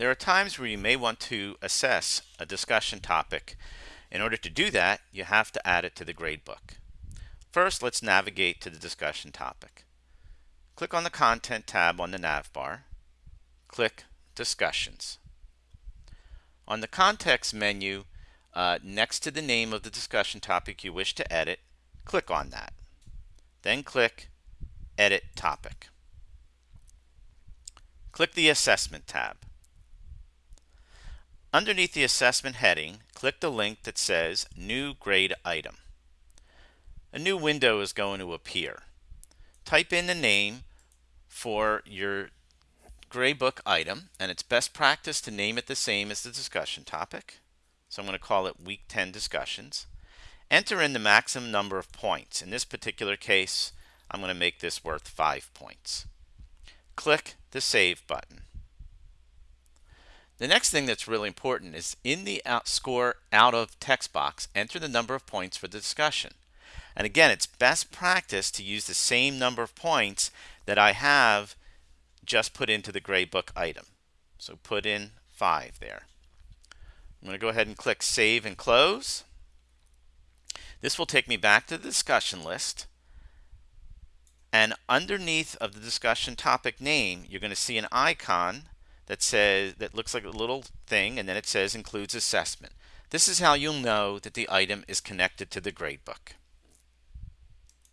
There are times where you may want to assess a discussion topic. In order to do that, you have to add it to the gradebook. First, let's navigate to the discussion topic. Click on the Content tab on the nav bar. Click Discussions. On the Context menu, uh, next to the name of the discussion topic you wish to edit, click on that. Then click Edit Topic. Click the Assessment tab. Underneath the assessment heading, click the link that says New Grade Item. A new window is going to appear. Type in the name for your gradebook item, and it's best practice to name it the same as the discussion topic. So I'm going to call it Week 10 Discussions. Enter in the maximum number of points. In this particular case, I'm going to make this worth 5 points. Click the Save button. The next thing that's really important is in the out score out of text box, enter the number of points for the discussion. And again, it's best practice to use the same number of points that I have just put into the gradebook item. So put in 5 there. I'm going to go ahead and click Save and Close. This will take me back to the discussion list. And underneath of the discussion topic name, you're going to see an icon that says that looks like a little thing and then it says includes assessment. This is how you'll know that the item is connected to the gradebook.